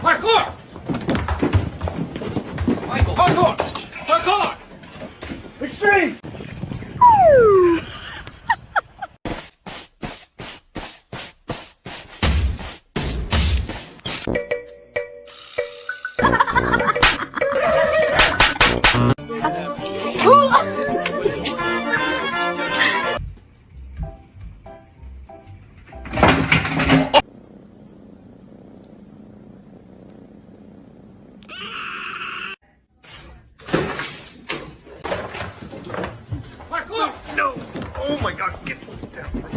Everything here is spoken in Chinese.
快过！Oh my god, get down